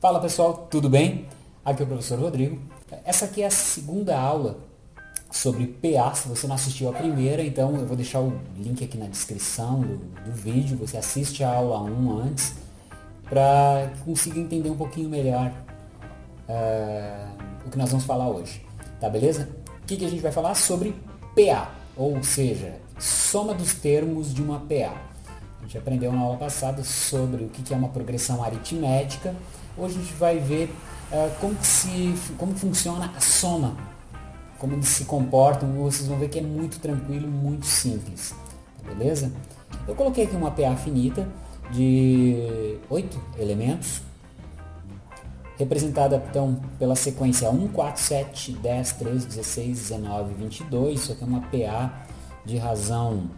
Fala pessoal, tudo bem? Aqui é o professor Rodrigo. Essa aqui é a segunda aula sobre PA. Se você não assistiu a primeira, então eu vou deixar o link aqui na descrição do, do vídeo. Você assiste a aula 1 antes para que consiga entender um pouquinho melhor uh, o que nós vamos falar hoje. Tá beleza? O que, que a gente vai falar? Sobre PA, ou seja, soma dos termos de uma PA. A gente aprendeu na aula passada sobre o que é uma progressão aritmética Hoje a gente vai ver uh, como, que se, como funciona a soma, como eles se comportam, vocês vão ver que é muito tranquilo, muito simples, beleza? Eu coloquei aqui uma PA finita de 8 elementos, representada então pela sequência 1, 4, 7, 10, 13, 16, 19, 22, isso aqui é uma PA de razão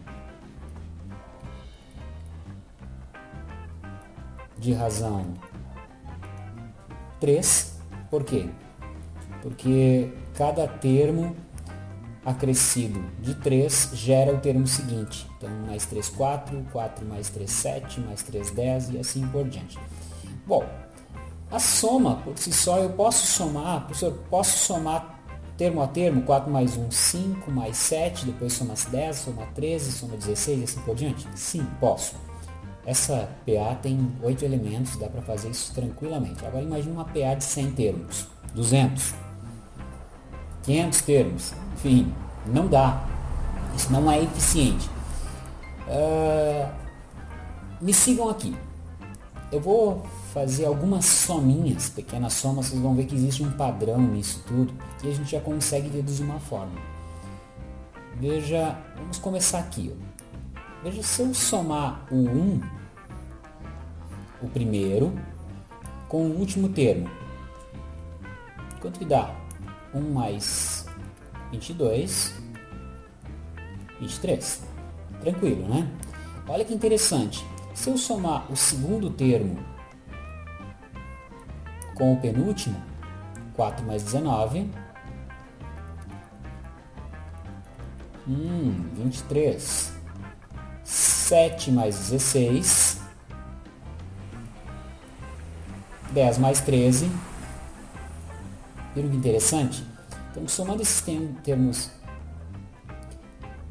de razão 3. Por quê? Porque cada termo acrescido de 3 gera o termo seguinte. Então, mais 3, 4, 4 mais 3, 7, mais 3, 10 e assim por diante. Bom, a soma, por si só, eu posso somar, professor, posso somar termo a termo, 4 mais 1, 5, mais 7, depois soma 10, soma 13, soma 16 e assim por diante? Sim, posso. Essa PA tem 8 elementos, dá para fazer isso tranquilamente. Agora imagine uma PA de 100 termos, 200, 500 termos, enfim, não dá. Isso não é eficiente. Uh, me sigam aqui. Eu vou fazer algumas sominhas, pequenas somas, vocês vão ver que existe um padrão nisso tudo e a gente já consegue deduzir uma forma. Veja, vamos começar aqui. Ó. Veja, se eu somar o 1, o primeiro, com o último termo, quanto que dá? 1 mais 22, 23. Tranquilo, né? Olha que interessante. Se eu somar o segundo termo com o penúltimo, 4 mais 19, hum, 23. 7 mais 16, 10 mais 13. Viram que interessante? Então, somando esses termos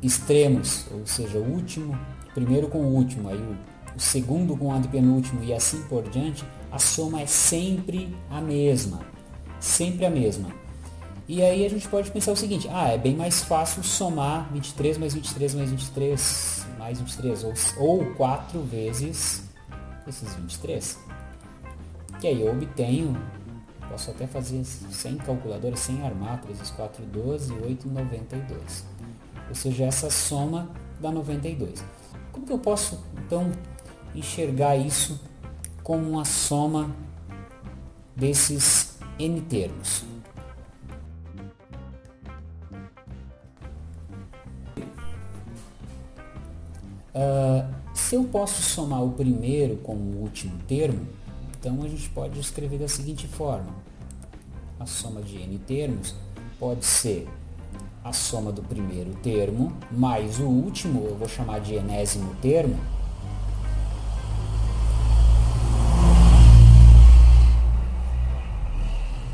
extremos, ou seja, o último, primeiro com o último, aí o, o segundo com o antepenúltimo e assim por diante, a soma é sempre a mesma. Sempre a mesma. E aí a gente pode pensar o seguinte, ah, é bem mais fácil somar 23 mais 23 mais 23 mais 23, ou, ou 4 vezes esses 23. Que aí eu obtenho, posso até fazer sem calculadora, sem armar, 3 vezes 4, 12, 8, 92. Ou seja, essa soma dá 92. Como que eu posso, então, enxergar isso como uma soma desses n termos? Uh, se eu posso somar o primeiro com o último termo, então a gente pode escrever da seguinte forma. A soma de n termos pode ser a soma do primeiro termo mais o último, eu vou chamar de enésimo termo,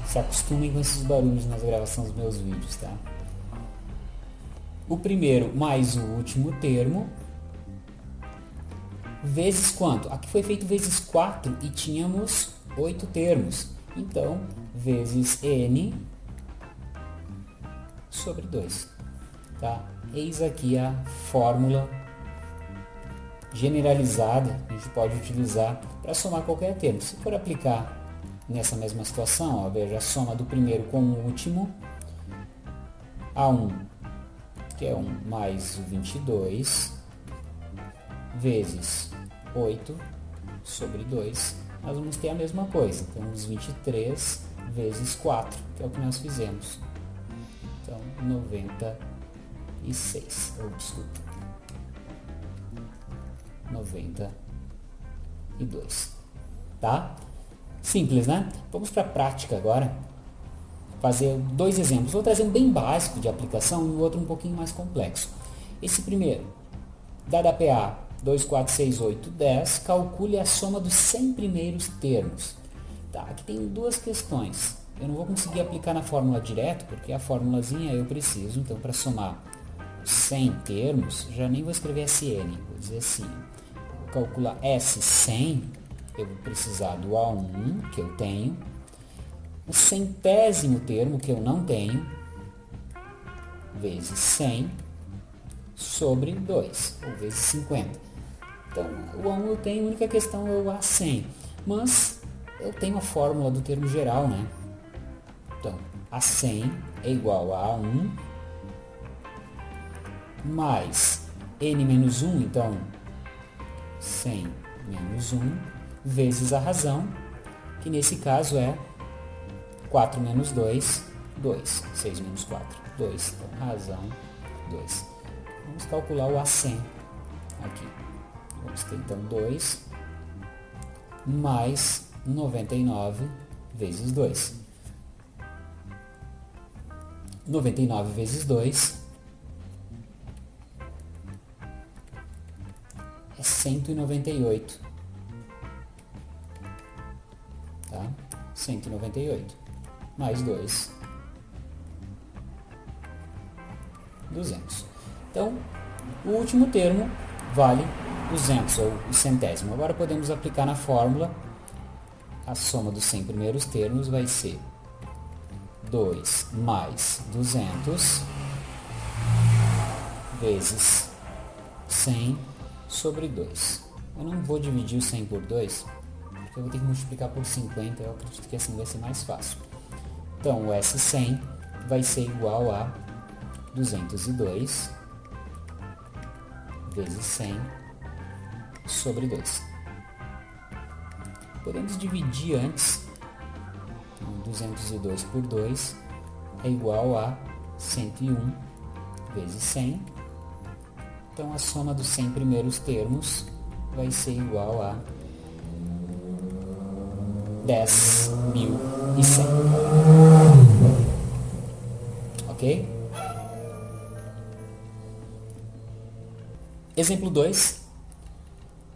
se acostumem com esses barulhos nas gravações dos meus vídeos, tá? O primeiro mais o último termo vezes quanto? Aqui foi feito vezes 4 e tínhamos 8 termos. Então, vezes n sobre 2. Tá? Eis aqui a fórmula generalizada que a gente pode utilizar para somar qualquer termo. Se for aplicar nessa mesma situação, ó, veja a soma do primeiro com o último, A1, que é 1 mais 22, vezes 8 sobre 2, nós vamos ter a mesma coisa. Temos 23 vezes 4, que é o que nós fizemos. Então, 96, ou desculpa, 92. Tá? Simples, né? Vamos para a prática agora. Fazer dois exemplos. Vou trazer um bem básico de aplicação e o outro um pouquinho mais complexo. Esse primeiro, dada a PA 2, 4, 6, 8, 10, calcule a soma dos 100 primeiros termos. Tá, aqui tem duas questões. Eu não vou conseguir aplicar na fórmula direto, porque a fórmulazinha eu preciso, então para somar 100 termos, já nem vou escrever SN, vou dizer assim, vou calcular S100, eu vou precisar do A1, que eu tenho, o centésimo termo, que eu não tenho, vezes 100, sobre 2, ou vezes 50. Então, o A1 eu tenho, a única questão é o A100, mas eu tenho a fórmula do termo geral, né? Então, A100 é igual a A1 mais N menos 1, então 100 menos 1, vezes a razão, que nesse caso é 4 menos 2, 2. 6 menos 4, 2. Então, razão 2. Vamos calcular o A100 aqui. Vamos ter então 2 mais 99 vezes 2. 99 vezes 2 é 198. Tá? 198 mais 2, 200. Então, o último termo vale 200, ou o centésimo. Agora podemos aplicar na fórmula, a soma dos 100 primeiros termos vai ser 2 mais 200 vezes 100 sobre 2. Eu não vou dividir o 100 por 2, porque eu vou ter que multiplicar por 50, eu acredito que assim vai ser mais fácil. Então, o S100 vai ser igual a 202 vezes 100 sobre 2. Podemos dividir antes, 202 por 2 é igual a 101 vezes 100. Então, a soma dos 100 primeiros termos vai ser igual a 10.100. Ok? Exemplo 2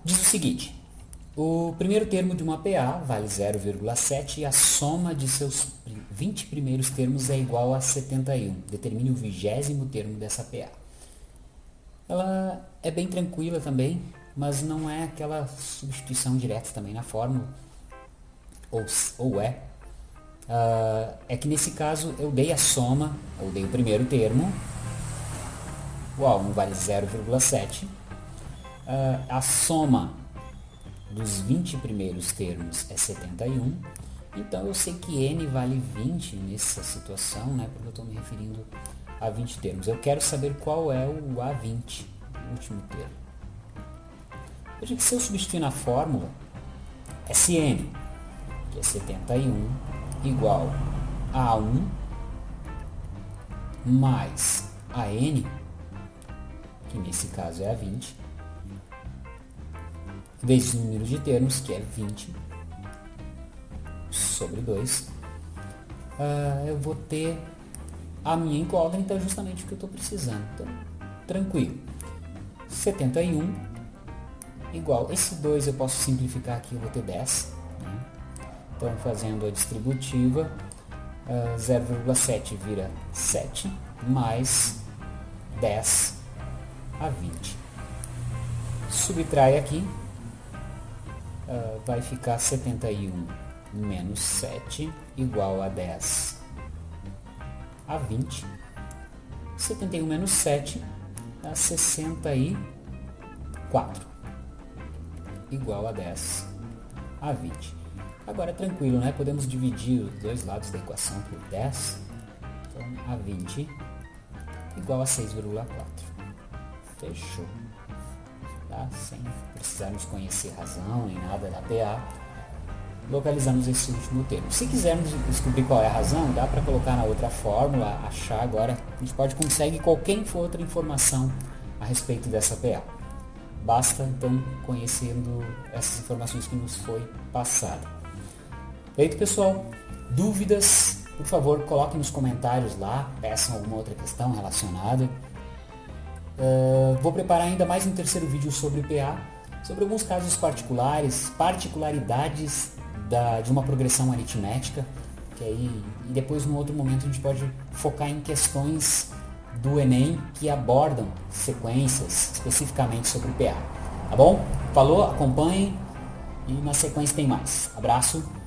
diz o seguinte. O primeiro termo de uma PA vale 0,7 e a soma de seus 20 primeiros termos é igual a 71. Determine o vigésimo termo dessa PA. Ela é bem tranquila também, mas não é aquela substituição direta também na fórmula ou, ou é, uh, é que nesse caso eu dei a soma, ou dei o primeiro termo, o A1 vale 0,7, uh, a soma dos 20 primeiros termos é 71, então eu sei que N vale 20 nessa situação, né, porque eu estou me referindo a 20 termos. Eu quero saber qual é o A20, o último termo. Veja que se eu substituir na fórmula, SN que é 71, igual a 1 mais a n, que nesse caso é a 20, vezes o número de termos, que é 20, sobre 2, uh, ah, eu vou ter a minha incógnita justamente o que eu estou precisando. Então, tranquilo. 71 igual, esse 2 eu posso simplificar aqui, eu vou ter 10. Então, fazendo a distributiva, uh, ah, 0,7 vira 7, mais 10 a 20. Subtrai aqui, uh, vai ficar 71 menos 7, igual a 10 a 20. 71 menos 7 dá 64, igual a 10 a 20. Agora, tranquilo, né? Podemos dividir os dois lados da equação por 10. Então, a 20 igual a 6,4. Fechou. Tá? Sem precisarmos conhecer razão nem nada da PA, localizamos esse último termo. Se quisermos descobrir qual é a razão, dá para colocar na outra fórmula, achar agora. A gente pode conseguir qualquer outra informação a respeito dessa PA. Basta então conhecendo essas informações que nos foi passada. Feito, pessoal? Dúvidas? Por favor, coloquem nos comentários lá, peçam alguma outra questão relacionada. Uh, vou preparar ainda mais um terceiro vídeo sobre PA, sobre alguns casos particulares, particularidades da, de uma progressão aritmética, que aí, e depois no outro momento a gente pode focar em questões do Enem que abordam sequências especificamente sobre PA. Tá bom? Falou, acompanhem e na sequência tem mais. Abraço.